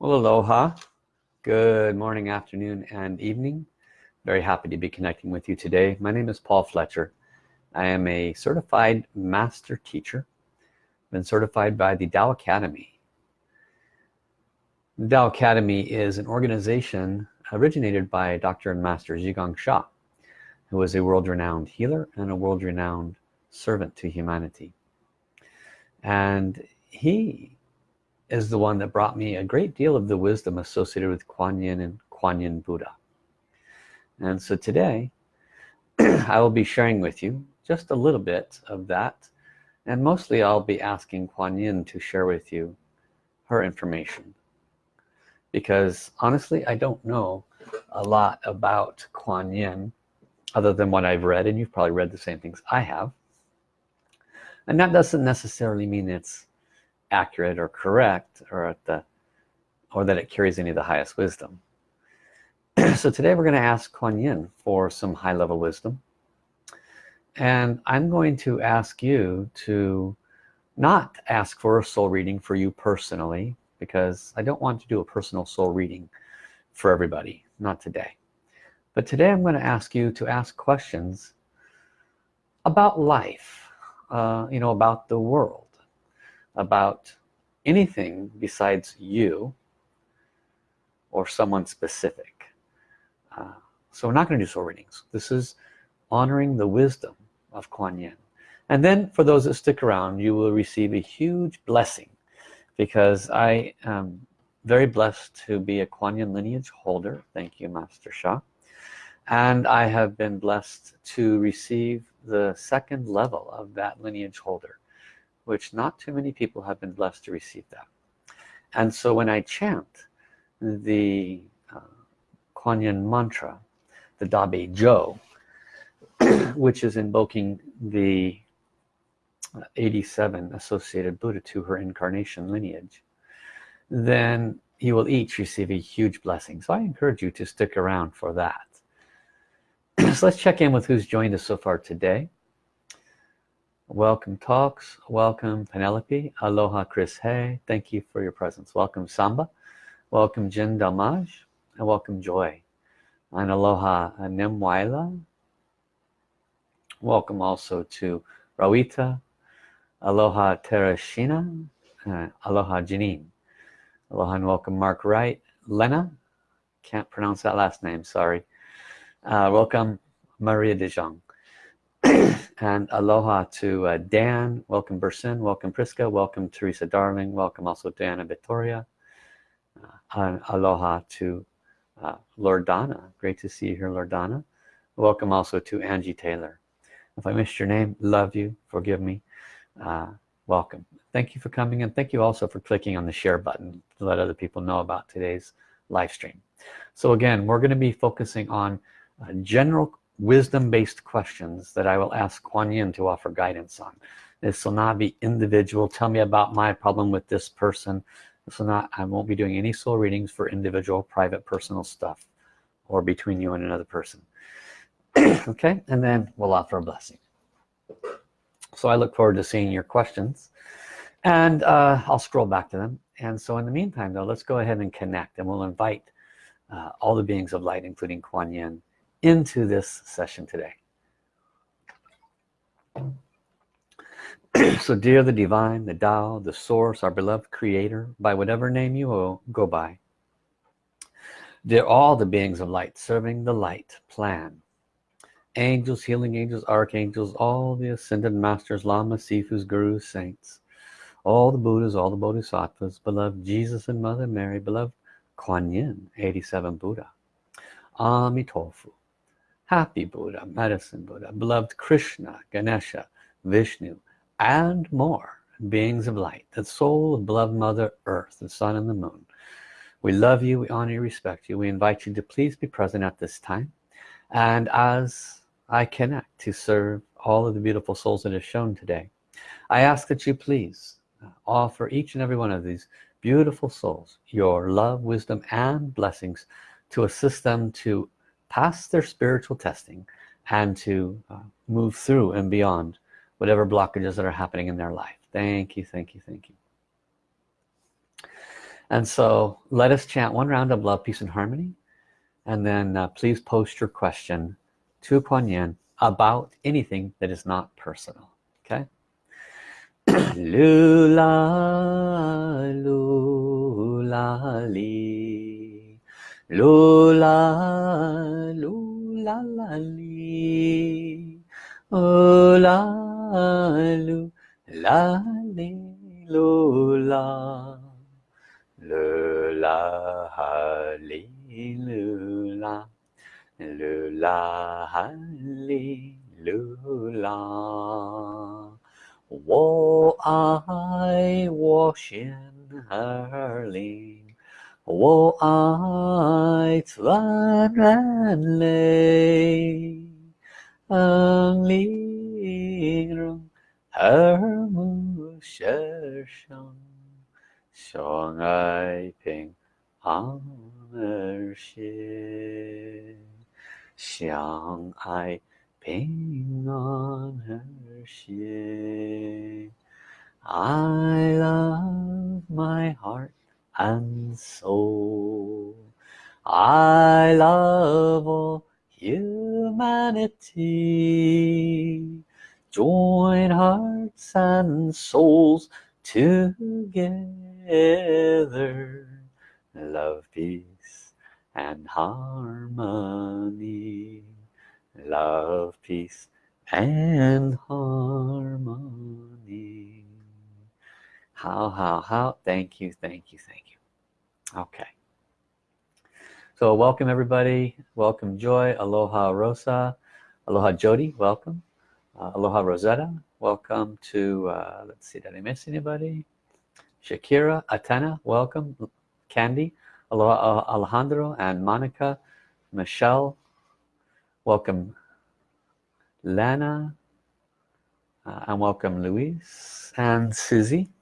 Well, aloha. Good morning, afternoon, and evening. Very happy to be connecting with you today. My name is Paul Fletcher. I am a certified master teacher. Been certified by the Tao Academy. The Tao Academy is an organization originated by Dr. and Master Zhi Gang Sha, who was a world-renowned healer and a world-renowned servant to humanity. And he is the one that brought me a great deal of the wisdom associated with Kuan Yin and Kuan Yin Buddha. And so today, I will be sharing with you just a little bit of that. And mostly I'll be asking Kuan Yin to share with you her information. Because honestly, I don't know a lot about Kuan Yin other than what I've read. And you've probably read the same things I have. And that doesn't necessarily mean it's accurate or correct or at the or that it carries any of the highest wisdom. So today we're going to ask Kuan Yin for some high-level wisdom. And I'm going to ask you to not ask for a soul reading for you personally because I don't want to do a personal soul reading for everybody not today. But today I'm going to ask you to ask questions about life uh, you know about the world about anything besides you or someone specific. Uh, so we're not going to do soul readings. This is honoring the wisdom of Kuan Yin. And then for those that stick around you will receive a huge blessing because I am very blessed to be a Kuan Yin lineage holder. Thank you Master Sha. And I have been blessed to receive the second level of that lineage holder which not too many people have been blessed to receive that. And so when I chant the uh, Kuan Yin mantra the Da Bei Zhou which is invoking the uh, 87 associated Buddha to her incarnation lineage then you will each receive a huge blessing. So I encourage you to stick around for that. So let's check in with who's joined us so far today welcome talks welcome Penelope aloha Chris Hay. Thank you for your presence. Welcome Samba welcome Jin Dalmaj and welcome Joy. And aloha Nimwaila welcome also to Rawita aloha Tereshina uh, aloha Janine. Aloha and welcome Mark Wright. Lena can't pronounce that last name sorry. Uh, welcome Maria De Jong and aloha to uh, Dan. Welcome Bursin welcome Priska. Welcome Teresa Darling. Welcome also Diana Victoria. Uh, and aloha to uh, Lord Donna. Great to see you here Lord Donna. Welcome also to Angie Taylor. If I missed your name love you. Forgive me. Uh, welcome. Thank you for coming and thank you also for clicking on the share button to let other people know about today's live stream. So again we're going to be focusing on uh, general wisdom-based questions that I will ask Kuan Yin to offer guidance on. This will not be individual. Tell me about my problem with this person. This will not, I won't be doing any soul readings for individual, private, personal stuff or between you and another person. okay, and then we'll offer a blessing. So I look forward to seeing your questions and uh, I'll scroll back to them. And so in the meantime though, let's go ahead and connect and we'll invite uh, all the beings of light, including Kuan Yin, into this session today. So dear the divine the Tao the source our beloved creator by whatever name you go by dear all the beings of light serving the light plan angels healing angels archangels all the ascended masters lamas sifus gurus saints all the buddhas all the bodhisattvas beloved jesus and mother mary beloved kuan yin 87 buddha amitofu happy Buddha, medicine Buddha, beloved Krishna, Ganesha, Vishnu, and more beings of light, the soul of beloved Mother Earth, the sun and the moon. We love you, we honor you, respect you. We invite you to please be present at this time. And as I connect to serve all of the beautiful souls that are shown today, I ask that you please uh, offer each and every one of these beautiful souls your love, wisdom, and blessings to assist them to pass their spiritual testing and to uh, move through and beyond whatever blockages that are happening in their life. Thank you thank you thank you. And so let us chant one round of love peace and harmony. And then uh, please post your question to Kuan Yin about anything that is not personal okay? Lula lula li 噜啦，噜啦啦哩，噜啦噜啦哩噜啦，噜啦哈哩噜啦，噜啦哈哩噜啦，我爱我仙儿哩。我爱自然类，恩灵人耳目世上，相爱平安而谐，相爱平安而谐。I love my heart and soul. I love all humanity. Join hearts and souls together. Love, peace and harmony. Love, peace and harmony how how how thank you thank you thank you okay. So welcome everybody. Welcome joy. Aloha rosa. Aloha jody. Welcome. Uh, aloha rosetta. Welcome to uh, let's see did I miss anybody? Shakira Atena welcome. Candy aloha uh, Alejandro and Monica. Michelle welcome. Lana uh, and welcome Louise and Susie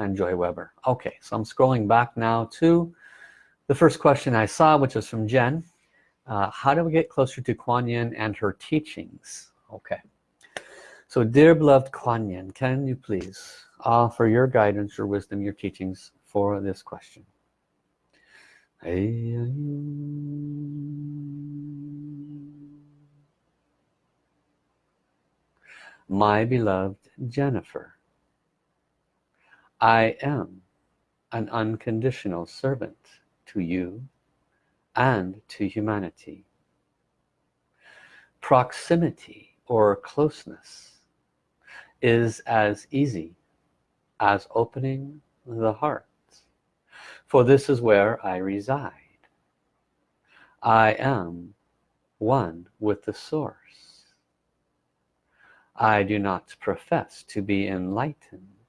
and Joy Weber. Okay so I'm scrolling back now to the first question I saw which was from Jen. Uh, how do we get closer to Kuan Yin and her teachings? Okay. So dear beloved Kuan Yin can you please offer your guidance your wisdom your teachings for this question? My beloved Jennifer I am an unconditional servant to you and to humanity. Proximity or closeness is as easy as opening the heart. For this is where I reside. I am one with the source. I do not profess to be enlightened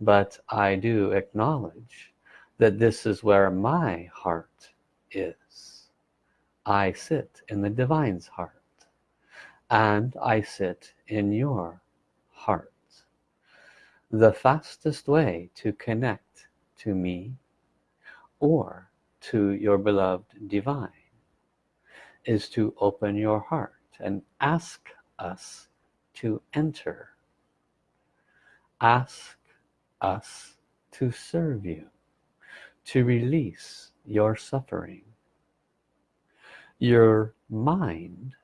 but I do acknowledge that this is where my heart is. I sit in the divine's heart and I sit in your heart. The fastest way to connect to me or to your beloved divine is to open your heart and ask us to enter. Ask us to serve you to release your suffering. Your mind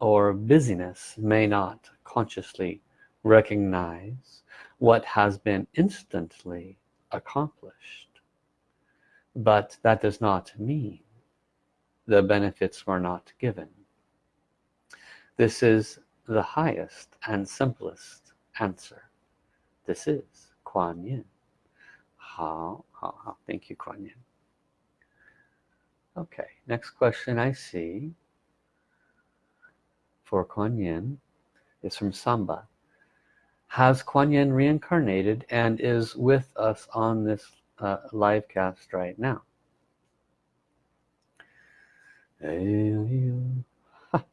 or busyness may not consciously recognize what has been instantly accomplished but that does not mean the benefits were not given. This is the highest and simplest answer. This is Kuan Yin. Thank you, Kuan Yin. Okay, next question I see for Kuan Yin is from Samba. Has Kuan Yin reincarnated and is with us on this uh, live cast right now?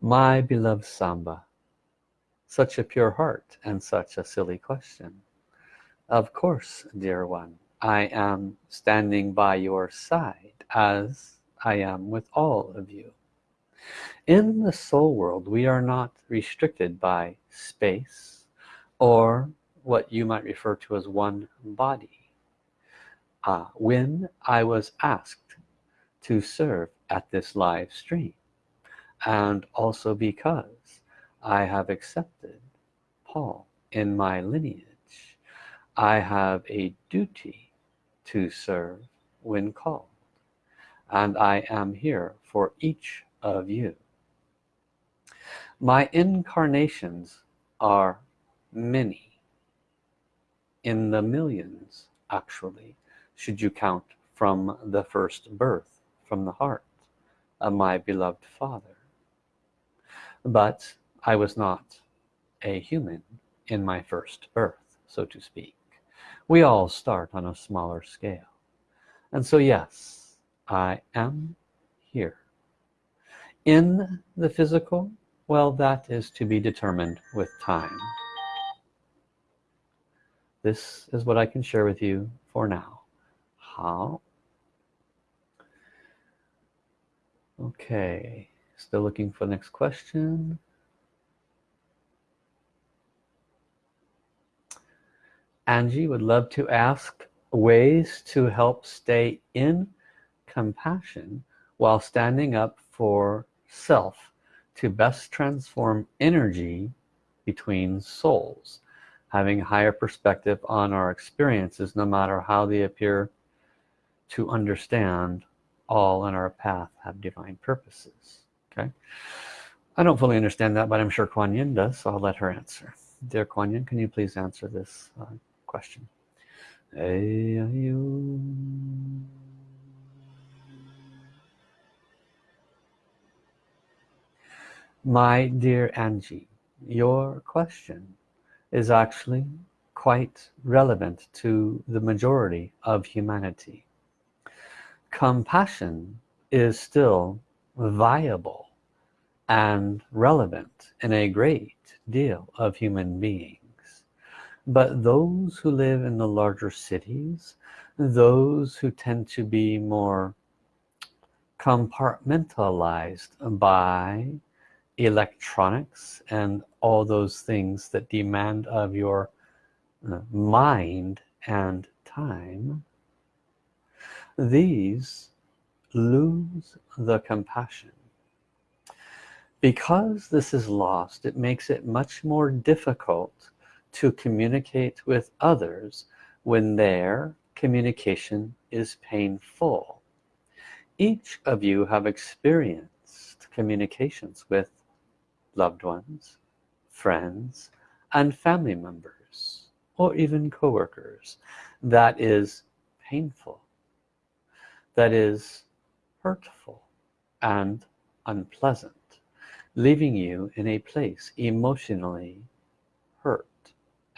My beloved Samba, such a pure heart and such a silly question. Of course dear one I am standing by your side as I am with all of you. In the soul world we are not restricted by space or what you might refer to as one body. Uh, when I was asked to serve at this live stream and also because I have accepted Paul in my lineage. I have a duty to serve when called and I am here for each of you. My incarnations are many. In the millions actually should you count from the first birth from the heart of my beloved father. But I was not a human in my first birth so to speak. We all start on a smaller scale. And so yes I am here. In the physical well that is to be determined with time. This is what I can share with you for now. How? Okay still looking for the next question Angie would love to ask ways to help stay in compassion while standing up for self to best transform energy between souls. Having a higher perspective on our experiences no matter how they appear to understand all in our path have divine purposes okay? I don't fully understand that but I'm sure Kuan Yin does so I'll let her answer. Dear Kuan Yin can you please answer this uh, question. My dear Angie your question is actually quite relevant to the majority of humanity. Compassion is still viable and relevant in a great deal of human beings but those who live in the larger cities those who tend to be more compartmentalized by electronics and all those things that demand of your uh, mind and time these lose the compassion. Because this is lost it makes it much more difficult to communicate with others when their communication is painful. Each of you have experienced communications with loved ones friends and family members or even co-workers. That is painful. That is hurtful and unpleasant leaving you in a place emotionally hurt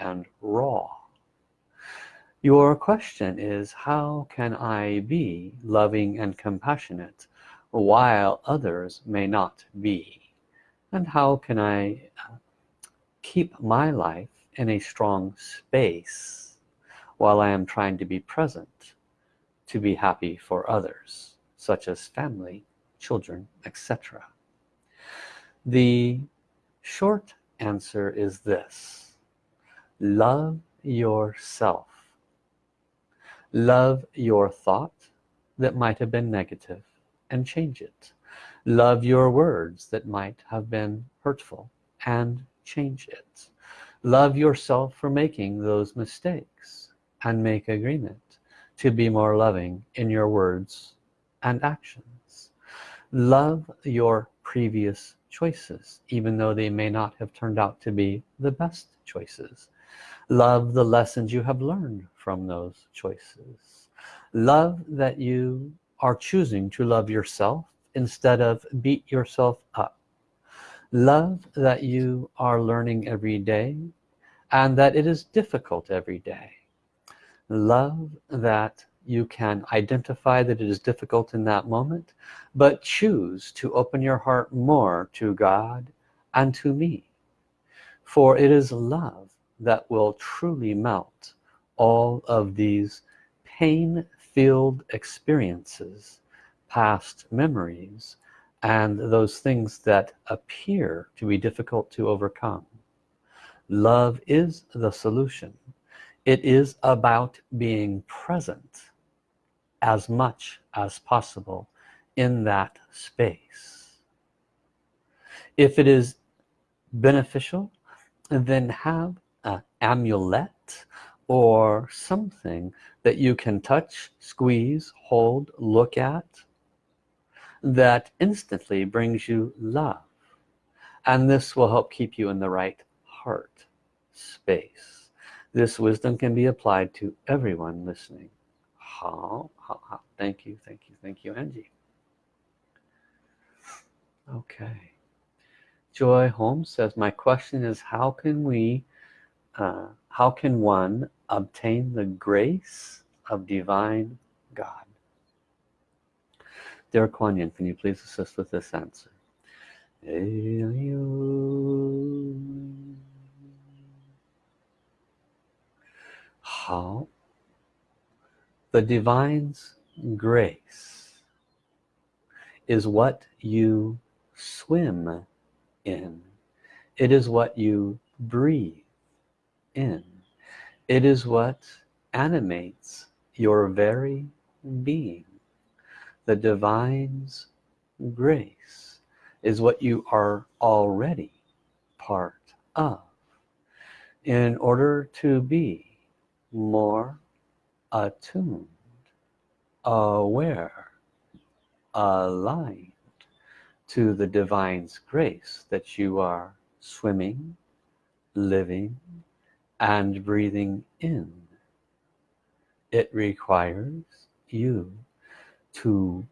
and raw. Your question is how can I be loving and compassionate while others may not be? And how can I uh, keep my life in a strong space while I am trying to be present to be happy for others such as family children etc the short answer is this love yourself. Love your thought that might have been negative and change it. Love your words that might have been hurtful and change it. Love yourself for making those mistakes and make agreement to be more loving in your words and actions. Love your previous choices even though they may not have turned out to be the best choices love the lessons you have learned from those choices. Love that you are choosing to love yourself instead of beat yourself up. Love that you are learning every day and that it is difficult every day. Love that you can identify that it is difficult in that moment but choose to open your heart more to God and to me. For it is love that will truly melt all of these pain-filled experiences past memories and those things that appear to be difficult to overcome. Love is the solution. It is about being present as much as possible in that space. If it is beneficial then have amulet or something that you can touch squeeze hold look at that instantly brings you love. And this will help keep you in the right heart space. This wisdom can be applied to everyone listening. Ha, ha, how. thank you thank you thank you Angie. Okay. Joy Holmes says my question is how can we uh, how can one obtain the grace of divine God? Dear Kuan Yin, can you please assist with this answer? How the divine's grace is what you swim in. It is what you breathe in. It is what animates your very being. The divine's grace is what you are already part of. In order to be more attuned aware aligned to the divine's grace that you are swimming living and breathing in. It requires you to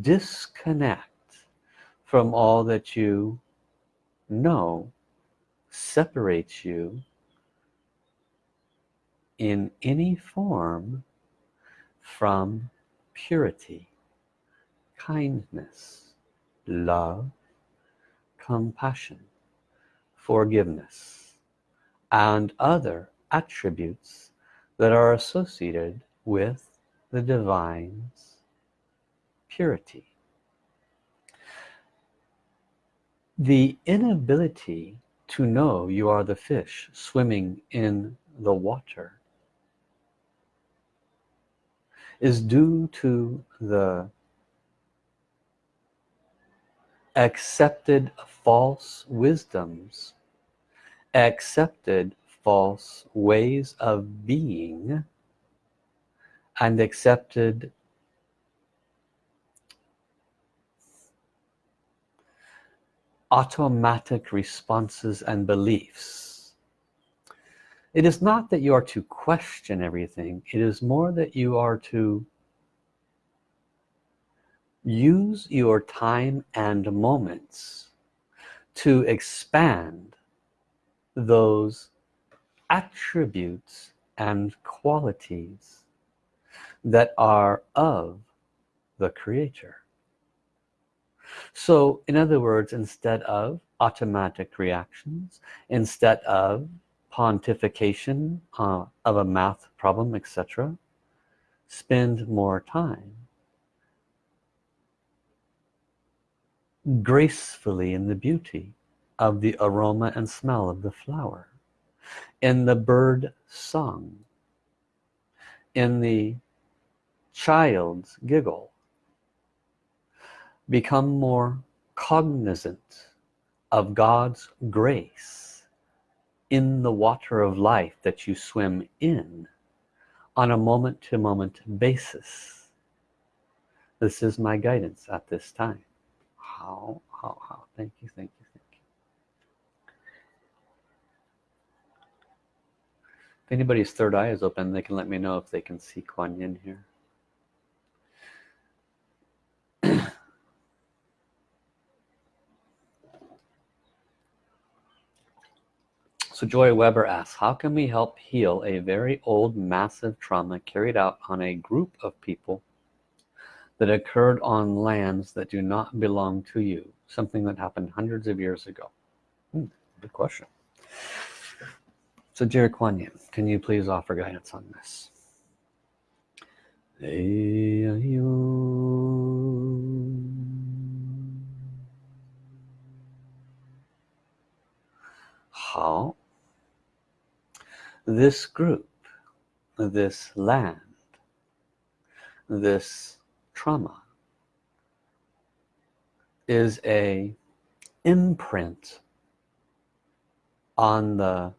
disconnect from all that you know separates you in any form from purity kindness love compassion forgiveness and other attributes that are associated with the divine's purity. The inability to know you are the fish swimming in the water is due to the accepted false wisdoms accepted false ways of being and accepted automatic responses and beliefs. It is not that you are to question everything. It is more that you are to use your time and moments to expand those attributes and qualities that are of the creator so in other words instead of automatic reactions instead of pontification uh, of a math problem etc spend more time gracefully in the beauty of the aroma and smell of the flower in the bird song in the child's giggle become more cognizant of God's grace in the water of life that you swim in on a moment-to-moment -moment basis. This is my guidance at this time. How how how. Thank you thank you thank you if anybody's third eye is open they can let me know if they can see Kuan Yin here. So Joy Weber asks, how can we help heal a very old massive trauma carried out on a group of people that occurred on lands that do not belong to you? Something that happened hundreds of years ago. Hmm, good question so dear Kuan Yin can you please offer guidance on this? How this group this land this trauma is a imprint on the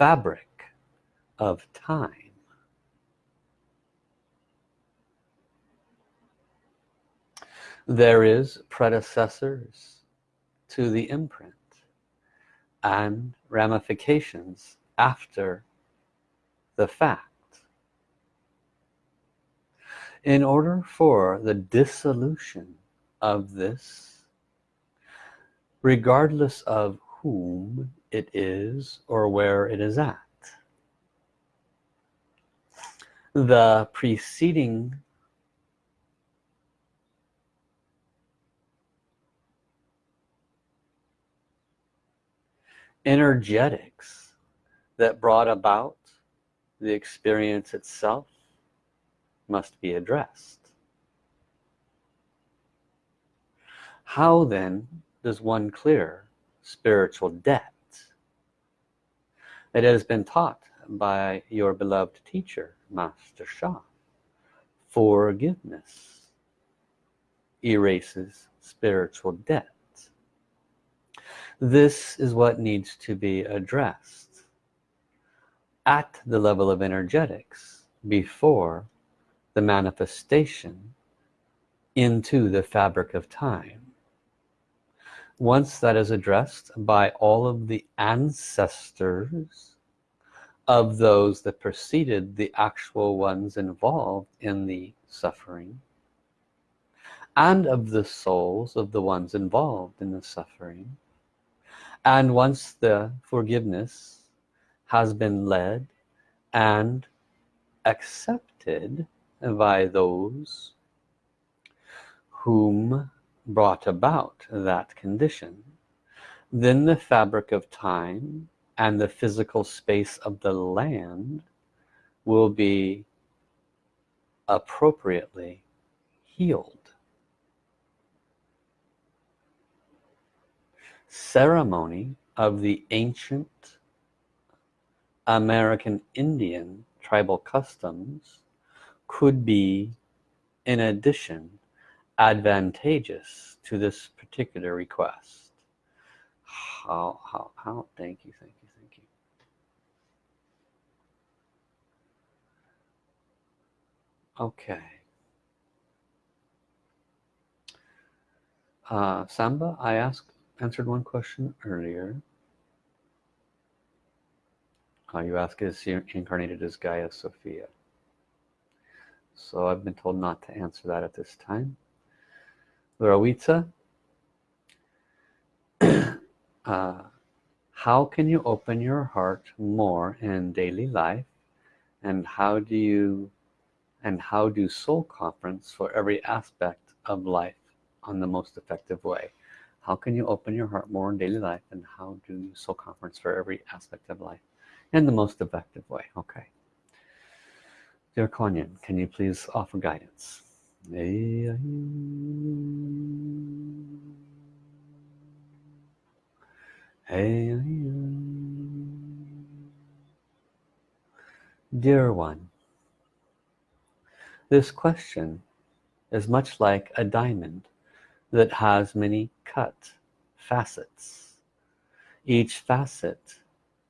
fabric of time. There is predecessors to the imprint and ramifications after the fact. In order for the dissolution of this regardless of whom it is or where it is at. The preceding energetics that brought about the experience itself must be addressed. How then does one clear spiritual debt it has been taught by your beloved teacher Master Sha forgiveness erases spiritual debt this is what needs to be addressed at the level of energetics before the manifestation into the fabric of time once that is addressed by all of the ancestors of those that preceded the actual ones involved in the suffering and of the souls of the ones involved in the suffering. And once the forgiveness has been led and accepted by those whom brought about that condition then the fabric of time and the physical space of the land will be appropriately healed. Ceremony of the ancient American Indian tribal customs could be in addition advantageous to this particular request. How how how thank you thank you thank you. Okay. Uh, Samba I asked answered one question earlier. Uh, you ask is incarnated as Gaia Sophia. So I've been told not to answer that at this time Lorawitsa uh, how can you open your heart more in daily life? And how do you and how do soul conference for every aspect of life on the most effective way? How can you open your heart more in daily life and how do you soul conference for every aspect of life in the most effective way? Okay. Dear Kuan Yin can you please offer guidance dear one this question is much like a diamond that has many cut facets each facet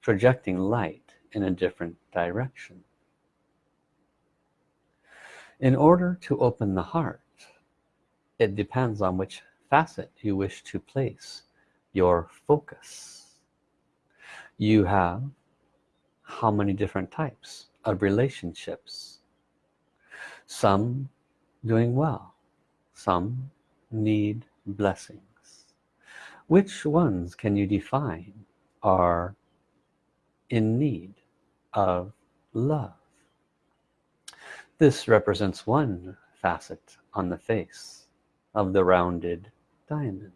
projecting light in a different direction in order to open the heart it depends on which facet you wish to place your focus. You have how many different types of relationships? Some doing well some need blessings. Which ones can you define are in need of love this represents one facet on the face of the rounded diamond.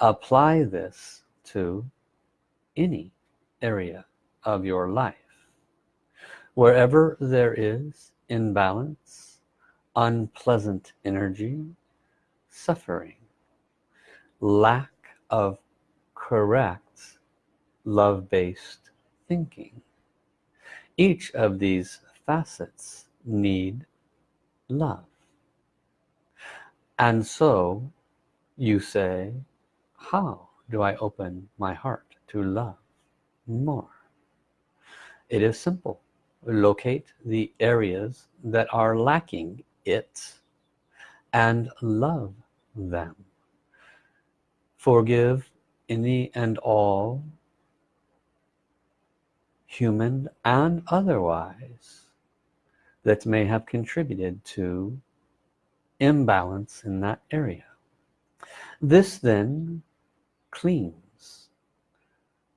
Apply this to any area of your life. Wherever there is imbalance unpleasant energy suffering lack of correct love-based thinking each of these facets need love. And so you say how do I open my heart to love more? It is simple. Locate the areas that are lacking it and love them. Forgive any and all human and otherwise that may have contributed to imbalance in that area. This then cleans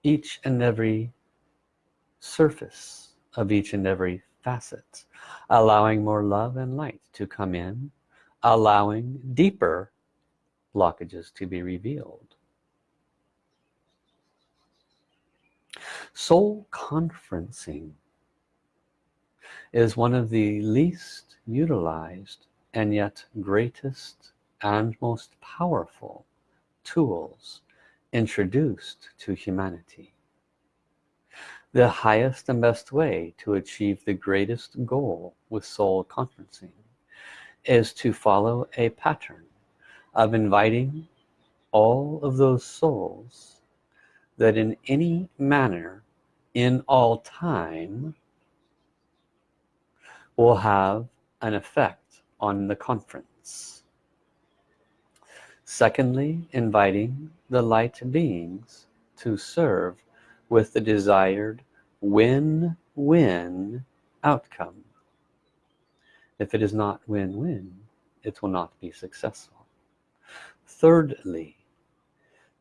each and every surface of each and every facet allowing more love and light to come in allowing deeper blockages to be revealed. Soul conferencing is one of the least utilized and yet greatest and most powerful tools introduced to humanity. The highest and best way to achieve the greatest goal with soul conferencing is to follow a pattern of inviting all of those souls that in any manner in all time will have an effect on the conference. Secondly inviting the light beings to serve with the desired win-win outcome. If it is not win-win it will not be successful. Thirdly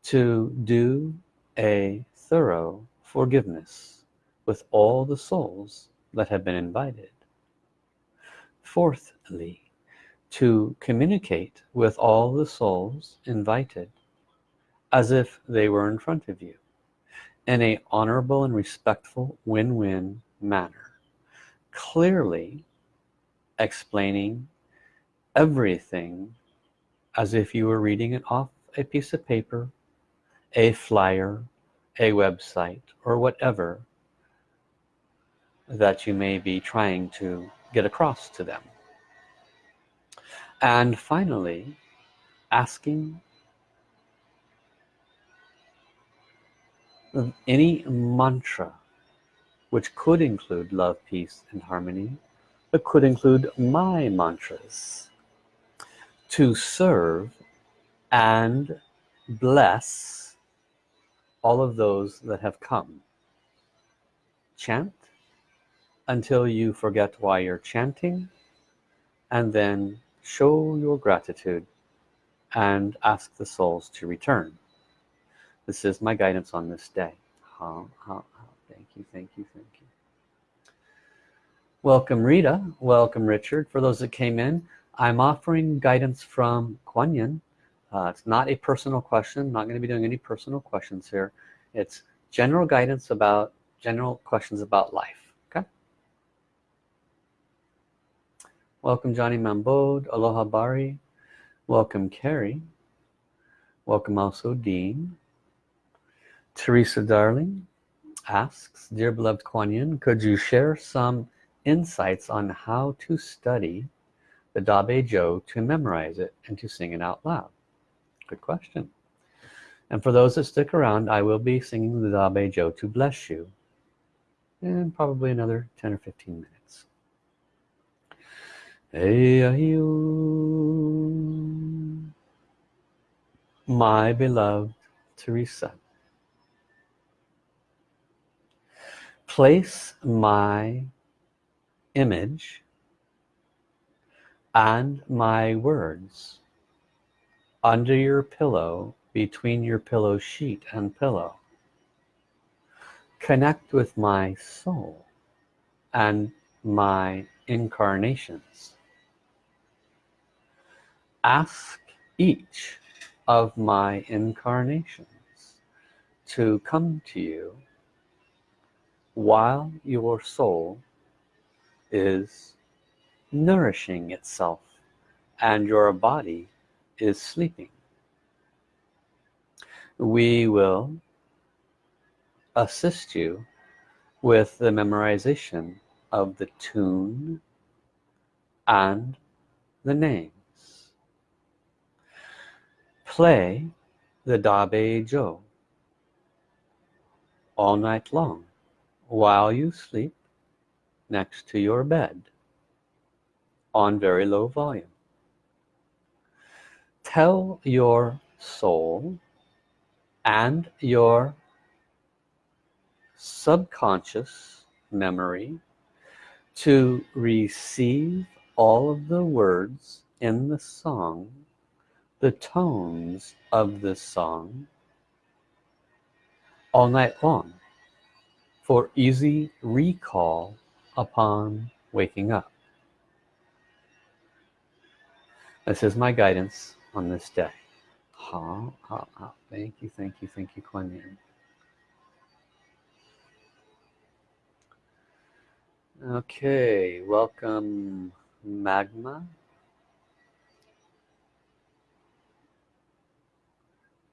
to do a thorough forgiveness with all the souls that have been invited fourthly to communicate with all the souls invited as if they were in front of you in a honorable and respectful win-win manner clearly explaining everything as if you were reading it off a piece of paper a flyer a website or whatever that you may be trying to get across to them. And finally asking any mantra which could include love peace and harmony but could include my mantras to serve and bless all of those that have come. Chant until you forget why you're chanting and then show your gratitude and ask the souls to return. This is my guidance on this day. Ha, ha, ha. thank you thank you thank you. Welcome Rita. Welcome Richard. For those that came in I'm offering guidance from Kuan Yin. Uh, it's not a personal question. Not going to be doing any personal questions here. It's general guidance about general questions about life okay welcome Johnny Mambode Aloha Bari welcome Carrie welcome also Dean Teresa Darling asks, Dear beloved Kuan Yin, could you share some insights on how to study the Da Bei Zhou to memorize it and to sing it out loud? Good question. And for those that stick around, I will be singing the Da Bei Zhou to bless you in probably another 10 or 15 minutes. My beloved Teresa, place my image and my words under your pillow between your pillow sheet and pillow. Connect with my soul and my incarnations ask each of my incarnations to come to you while your soul is nourishing itself and your body is sleeping. We will assist you with the memorization of the tune and the names play the Da Bei Zhou all night long while you sleep next to your bed on very low volume. Tell your soul and your subconscious memory to receive all of the words in the song the tones of the song all night long for easy recall upon waking up. This is my guidance on this day. Ha, ha, ha. thank you thank you thank you Kuan Yin. Okay welcome magma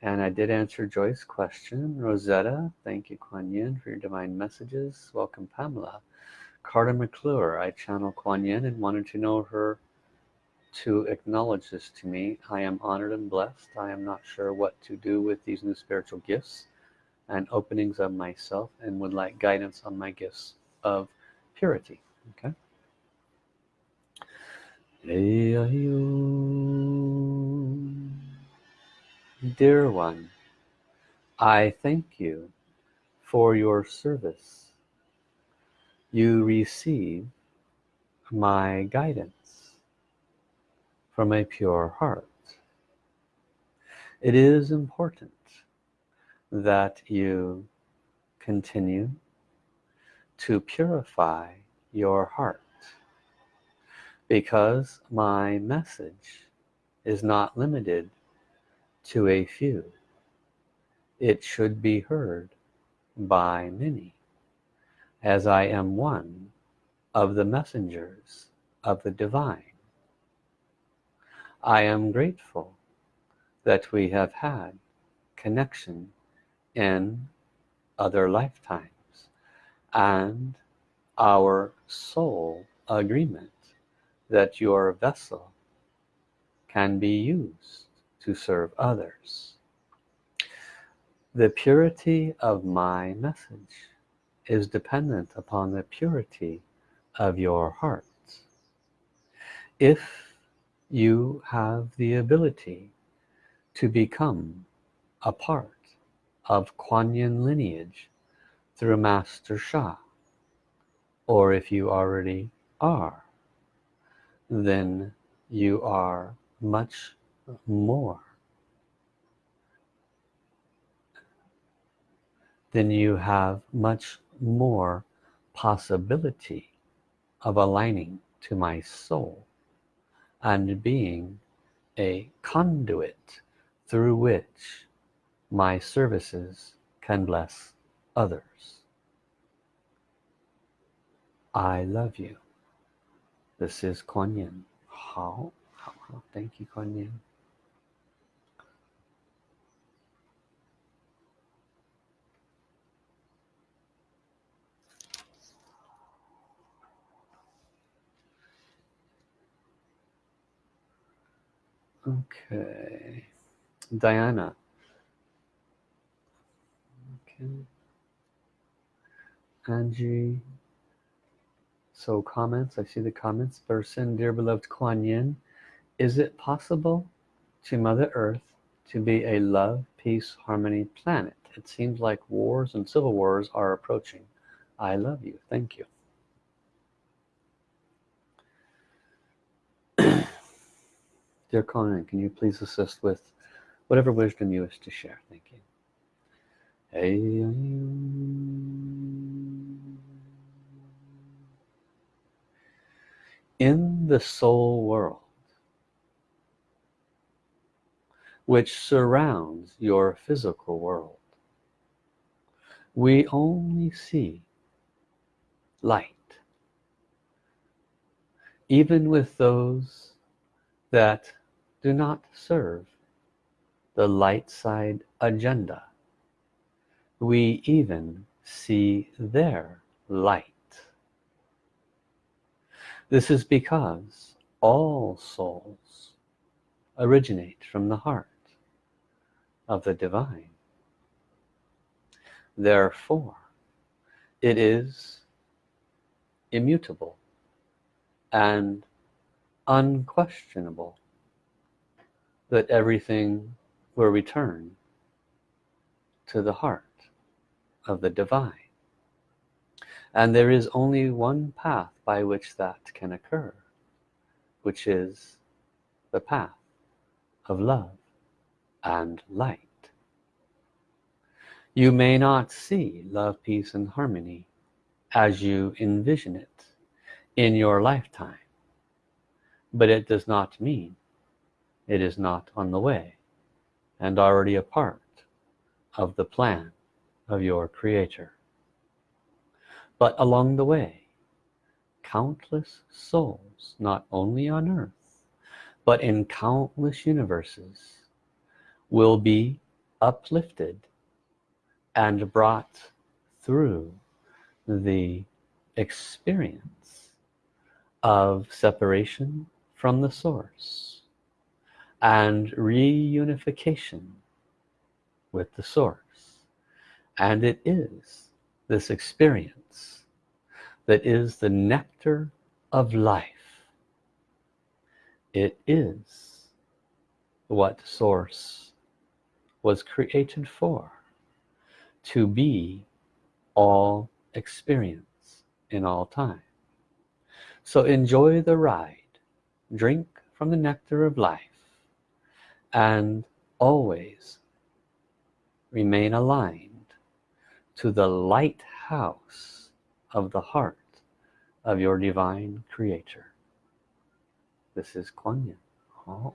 and I did answer Joyce's question. Rosetta thank you Kuan Yin for your divine messages. Welcome Pamela. Carter McClure I channel Kuan Yin and wanted to know her to acknowledge this to me. I am honored and blessed. I am not sure what to do with these new spiritual gifts and openings of myself and would like guidance on my gifts of purity. Okay dear one I thank you for your service. You receive my guidance from a pure heart. It is important that you continue to purify your heart because my message is not limited to a few. It should be heard by many as I am one of the messengers of the divine. I am grateful that we have had connection in other lifetimes and our soul agreement that your vessel can be used to serve others. The purity of my message is dependent upon the purity of your heart. If you have the ability to become a part of Kuan Yin lineage through Master Sha or if you already are then you are much more then you have much more possibility of aligning to my soul and being a conduit through which my services can bless others. I love you. This is Kuan Yin. How, thank you Kuan Yin okay. Diana. Okay. Angie. So comments. I see the comments. Person dear beloved Kuan Yin. Is it possible to Mother Earth to be a love peace harmony planet? It seems like wars and civil wars are approaching. I love you. Thank you dear Kuan Yin can you please assist with whatever wisdom you wish to share? Thank you. In the soul world which surrounds your physical world we only see light even with those that do not serve the light side agenda. We even see their light. This is because all souls originate from the heart of the divine. Therefore it is immutable and unquestionable that everything will return to the heart of the divine. And there is only one path by which that can occur which is the path of love and light. You may not see love peace and harmony as you envision it in your lifetime but it does not mean it is not on the way and already a part of the plan of your creator. But along the way countless souls not only on earth but in countless universes will be uplifted and brought through the experience of separation from the source and reunification with the source. And it is this experience that is the nectar of life. It is what source was created for to be all experience in all time. So enjoy the ride. Drink from the nectar of life and always remain aligned to the lighthouse of the heart of your divine creator. This is Kuan Yin. Oh,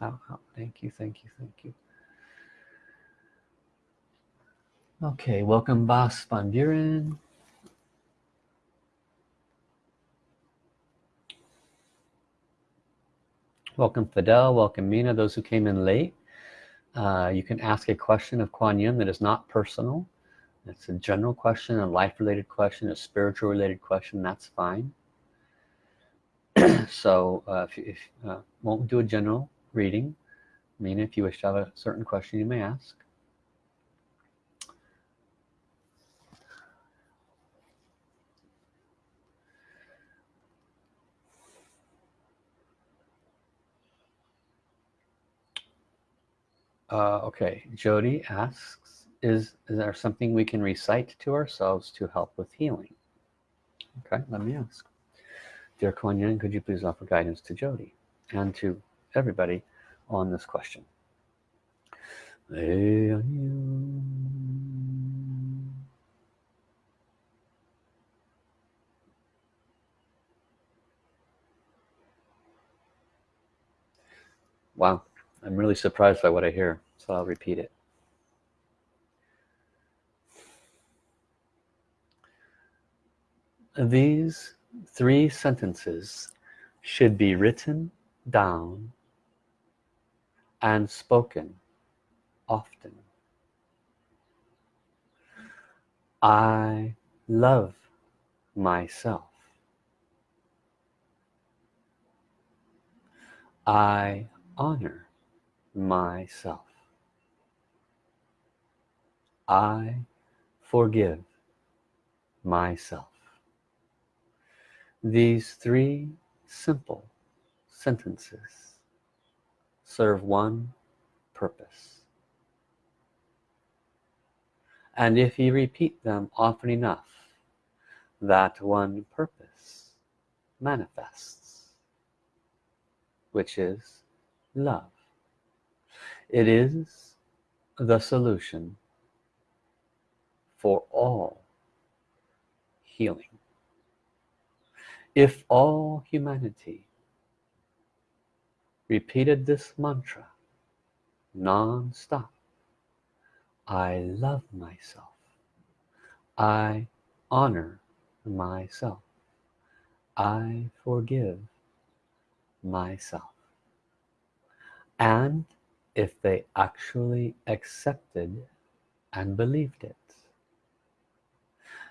oh, oh, thank you thank you thank you. Okay, welcome Bas Van Buren. Welcome Fidel, welcome Mina, those who came in late. Uh, you can ask a question of Kuan Yin that is not personal. It's a general question, a life-related question, a spiritual related question, that's fine. so uh, if, if uh, won't do a general reading, Mina, if you wish to have a certain question, you may ask. Uh, okay, Jody asks, is, is there something we can recite to ourselves to help with healing? Okay, let me ask. Dear Kuan Yin, could you please offer guidance to Jody and to everybody on this question? Wow. I'm really surprised by what I hear so I'll repeat it. These three sentences should be written down and spoken often. I love myself. I honor myself. I forgive myself. These three simple sentences serve one purpose. And if you repeat them often enough that one purpose manifests which is love it is the solution for all healing. If all humanity repeated this mantra non-stop I love myself. I honor myself. I forgive myself. And if they actually accepted and believed it.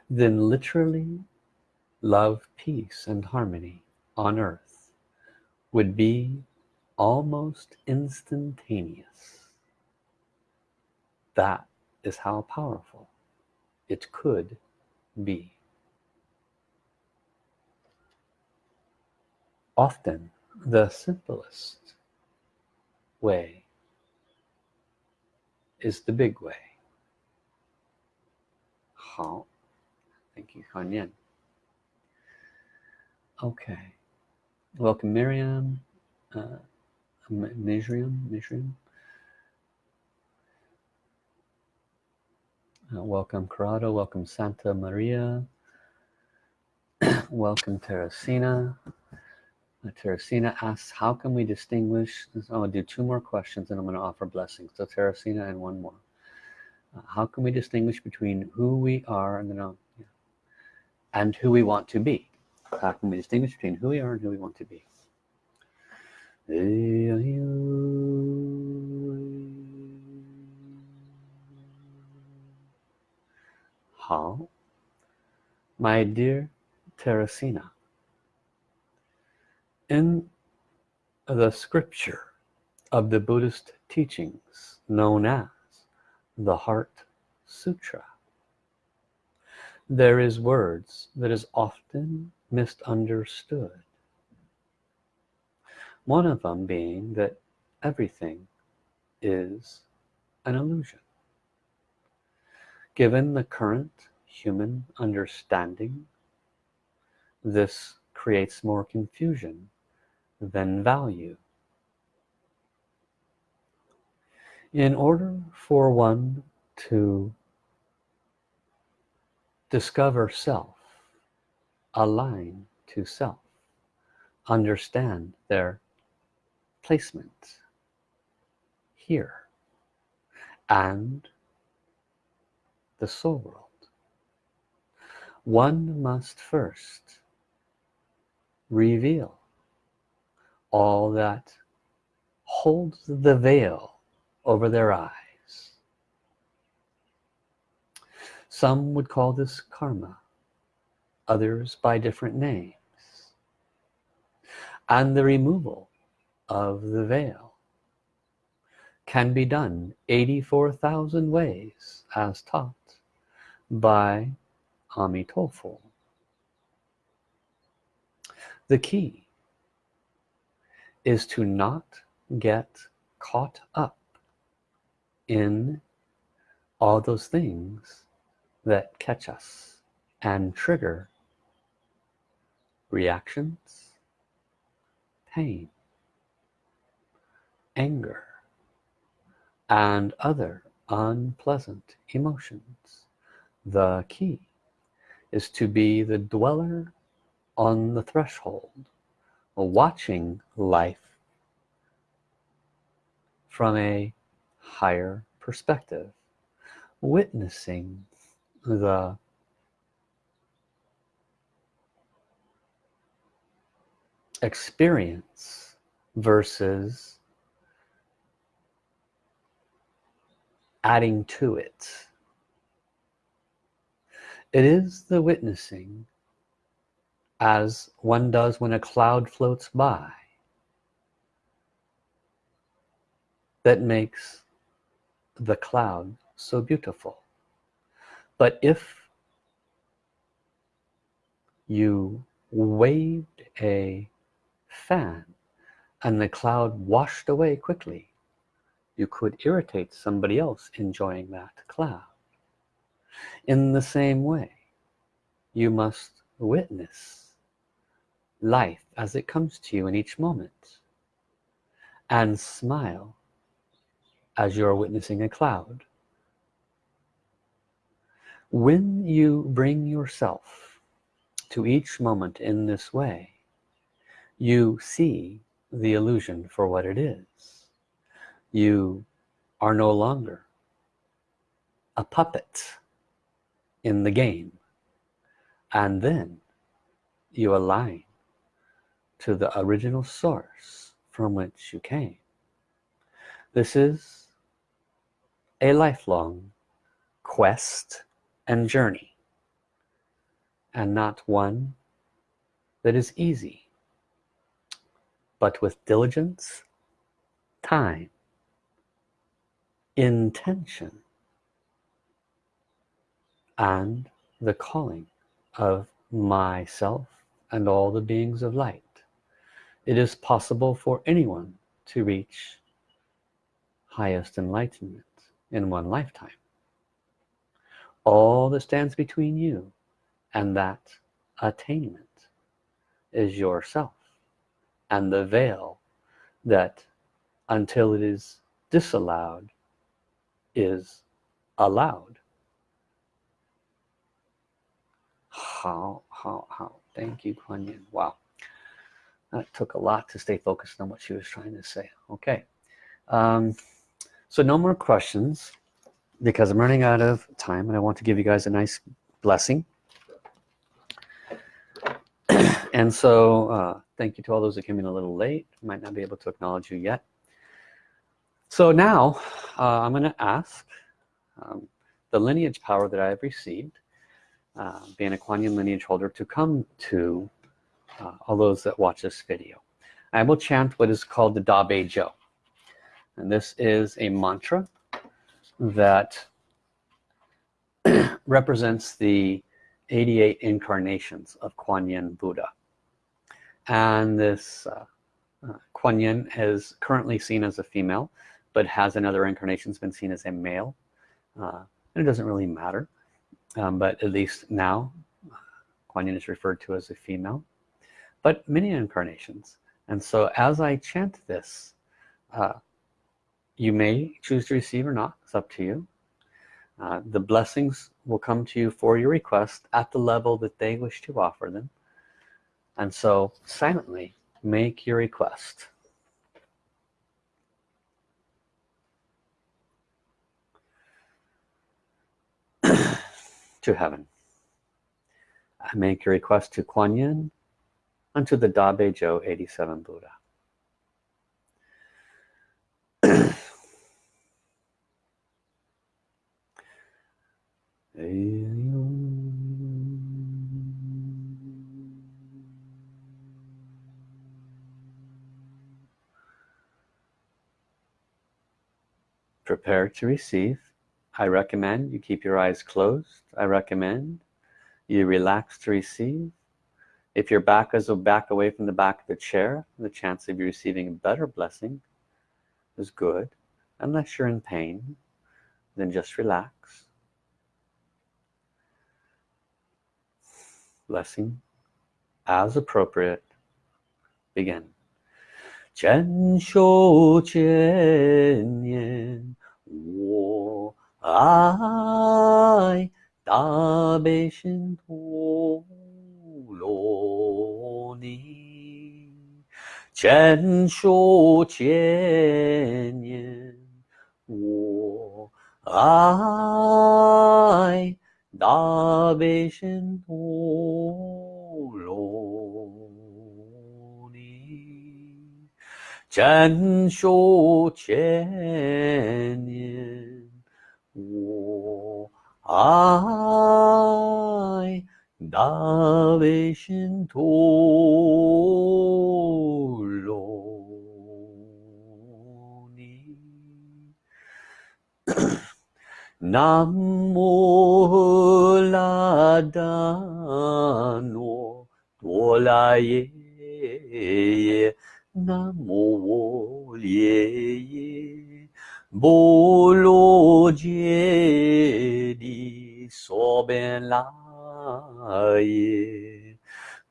Then literally love peace and harmony on earth would be almost instantaneous. That is how powerful it could be. Often the simplest way is the big way. 好 thank you Kuan Yin okay. Welcome Miriam. Uh, Miriam Miriam. Uh, welcome Corrado. Welcome Santa Maria. Welcome Teresina Teresina asks how can we distinguish I'm to do two more questions and I'm going to offer blessings. So Teresina and one more. Uh, how can we distinguish between who we are and then yeah, and who we want to be. How can we distinguish between who we are and who we want to be? How? My dear Teresina in the scripture of the Buddhist teachings known as the Heart Sutra there is words that is often misunderstood. One of them being that everything is an illusion. Given the current human understanding this creates more confusion than value. In order for one to discover self align to self understand their placement here and the soul world. One must first reveal all that holds the veil over their eyes. Some would call this karma others by different names. And the removal of the veil can be done 84,000 ways as taught by Amitofo the key is to not get caught up in all those things that catch us and trigger reactions pain anger and other unpleasant emotions. The key is to be the dweller on the threshold watching life from a higher perspective witnessing the experience versus adding to it. It is the witnessing as one does when a cloud floats by that makes the cloud so beautiful. But if you waved a fan and the cloud washed away quickly you could irritate somebody else enjoying that cloud. In the same way you must witness life as it comes to you in each moment. And smile as you're witnessing a cloud. When you bring yourself to each moment in this way you see the illusion for what it is. You are no longer a puppet in the game. And then you align to the original source from which you came. This is a lifelong quest and journey and not one that is easy but with diligence time intention and the calling of myself and all the beings of light it is possible for anyone to reach highest enlightenment in one lifetime. All that stands between you and that attainment is yourself and the veil that until it is disallowed is allowed. How how how? Thank you Kuan Yin. Wow that took a lot to stay focused on what she was trying to say. Okay. Um, so no more questions because I'm running out of time and I want to give you guys a nice blessing. And so uh, thank you to all those that came in a little late. Might not be able to acknowledge you yet. So now uh, I'm gonna ask um, the lineage power that I have received uh, being a Kuan Yin lineage holder to come to uh, all those that watch this video. I will chant what is called the Da Bei Zhou and this is a mantra that represents the 88 incarnations of Kuan Yin Buddha. And this uh, uh, Kuan Yin is currently seen as a female but has in other incarnations been seen as a male. Uh, and it doesn't really matter um, but at least now Kuan Yin is referred to as a female but many incarnations. And so as I chant this uh, you may choose to receive or not. It's up to you. Uh, the blessings will come to you for your request at the level that they wish to offer them. And so silently make your request. To heaven. I make your request to Kuan Yin unto the Da Bei 87 Buddha. Prepare to receive. I recommend you keep your eyes closed. I recommend you relax to receive if your back is back away from the back of the chair the chance of you receiving a better blessing is good unless you're in pain then just relax blessing as appropriate begin 全手千年我爱大悲心陀罗 你，千手千年我爱大悲神陀罗尼，千手千年。我爱大悲心陀罗尼，南无拉达诺多拉耶耶，南无我耶耶。波罗揭谛娑边来 阿耶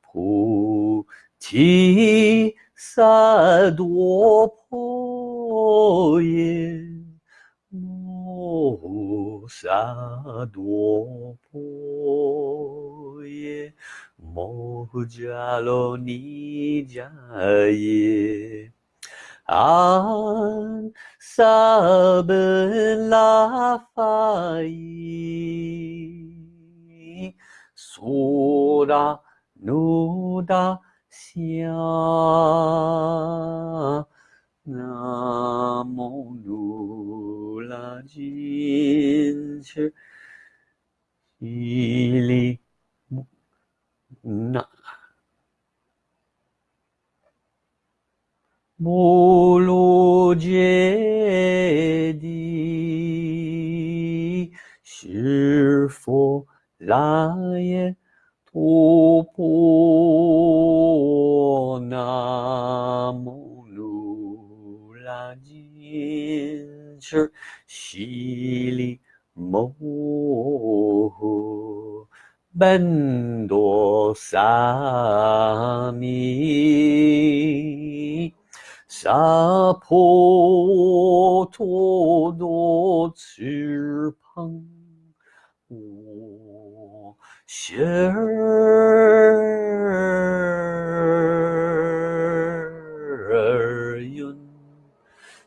菩提萨多婆耶，摩诃萨多婆耶，摩诃迦罗尼迦耶，阿萨贝拉法伊。ほら、努达し那。な努拉金、ぬー里じん罗揭谛，是。も、来耶，陀婆那摩鲁拉金翅，悉利摩诃。本多萨弥萨婆陀多翅 膀，我心儿云，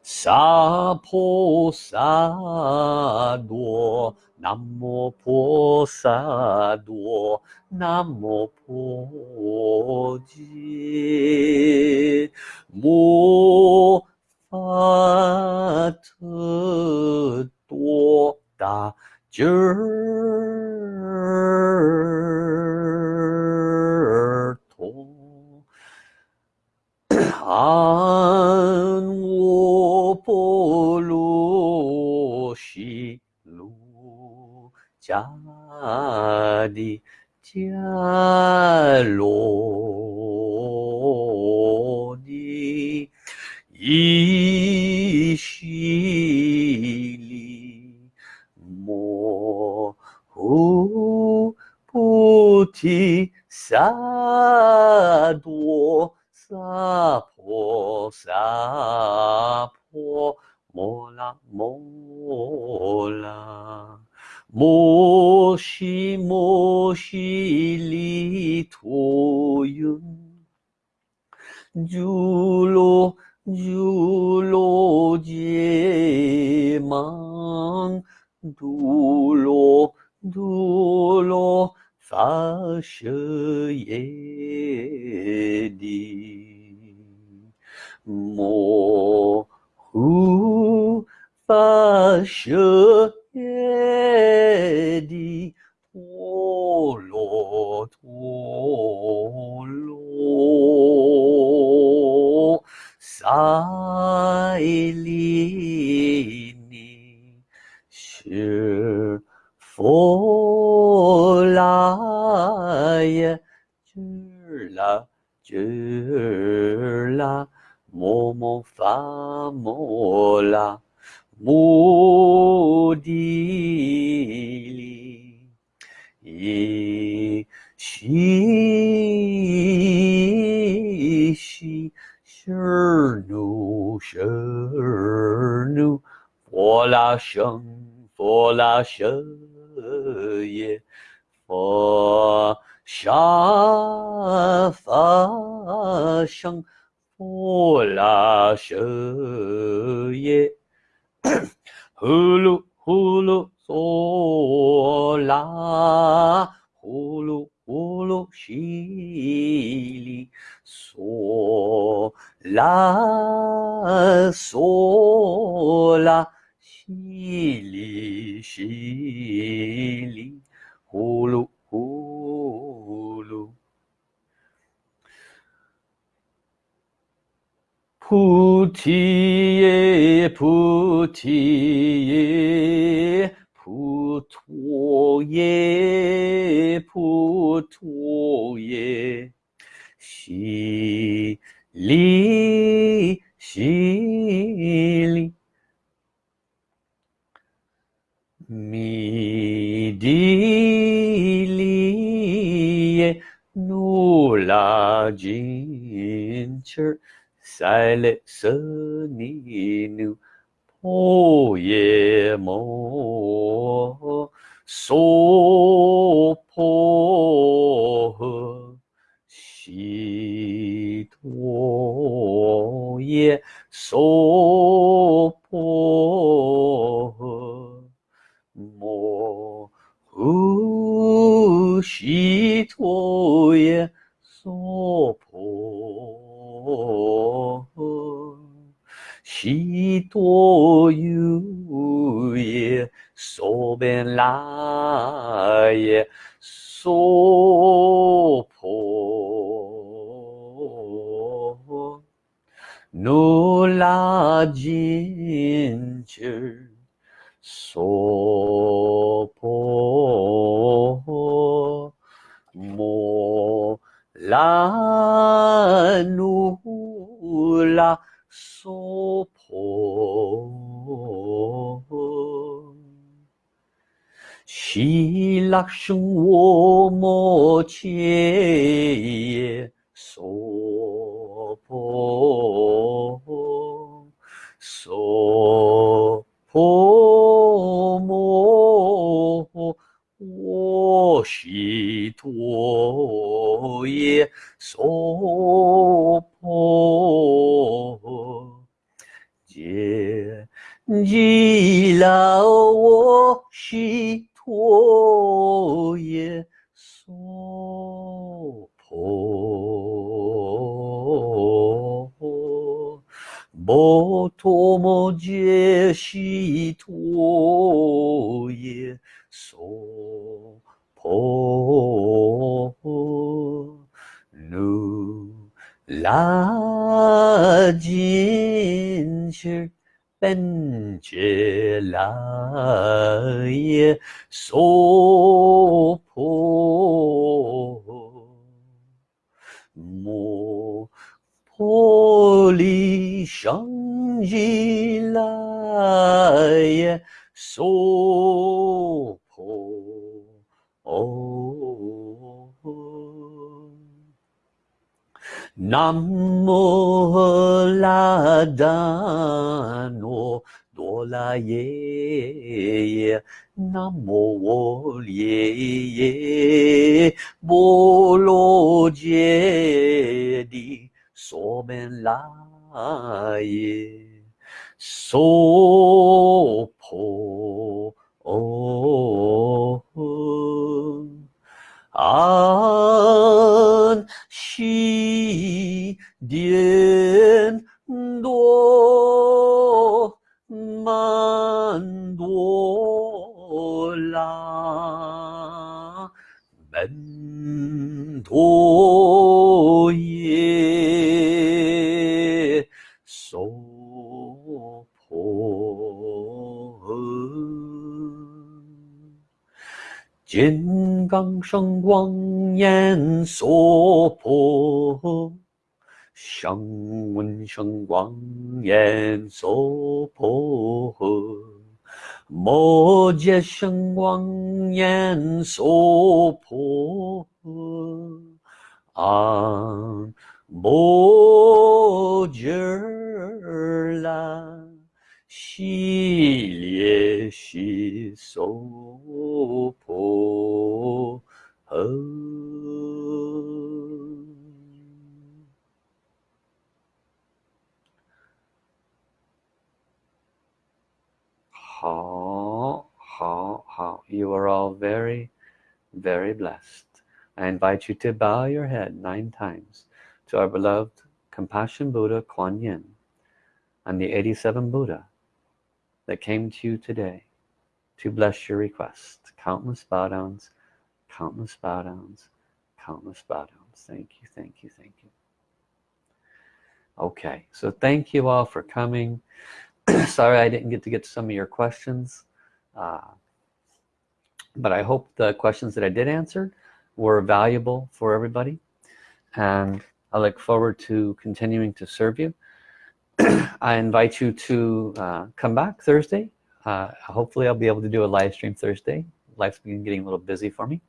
萨婆萨多。南无婆萨多，南无婆伽，摩发特多达今儿同我波罗西路家的家罗尼一西里。 모모보티사 도 사 포 사포모라모라모시 모시리토윤 주로 주로 제망. dulo, dulo, fasciedi. Mo, hu, fasciedi. Show. 弥地利耶，努拉金翅。塞勒舍尼努婆 души твое сопо. Щитое собенлае сопо. Но ладинчер сопо. 몰라누라 소포. 시락승오모제예 소포. 소포모. 悉陀耶娑婆揭揭拉我悉陀耶娑婆波陀摩揭悉陀耶娑。La jin shi ben jie la ye so po mo po li shang ji la so 南无拉达那多拉耶耶，南无我耶耶波罗揭谛娑婆拉耶娑婆诃。安息点多曼多拉门多耶。金刚圣光焰娑婆，香闻圣光焰娑婆诃，摩羯圣光焰娑婆诃，阿摩羯啦。西列西娑婆诃。好，好，好. You are all very, very blessed. I invite you to bow your head nine times to our beloved Compassion Buddha Kuan Yin and the 87 Buddha that came to you today to bless your request. Countless bow downs, countless bow downs, countless bow downs. Thank you, thank you, thank you. Okay, so thank you all for coming. Sorry I didn't get to get to some of your questions. Uh, but I hope the questions that I did answer were valuable for everybody. And I look forward to continuing to serve you. I invite you to uh, come back Thursday. Uh, hopefully I'll be able to do a live stream Thursday. Life's been getting a little busy for me.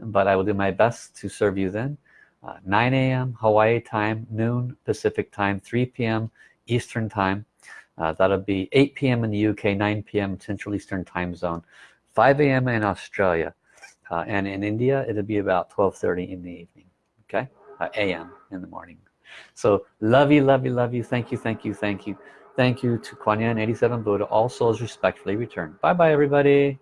But I will do my best to serve you then. Uh, 9 a.m. Hawaii time, noon Pacific time, 3 p.m. Eastern time. Uh, that'll be 8 p.m. in the UK, 9 p.m. Central Eastern time zone, 5 a.m. in Australia. Uh, and in India, it'll be about 12.30 in the evening, okay? Uh, a.m. in the morning. So love you, love you, love you. Thank you, thank you, thank you. Thank you to Kuan Yin 87 Buddha. All souls respectfully return. Bye-bye, everybody.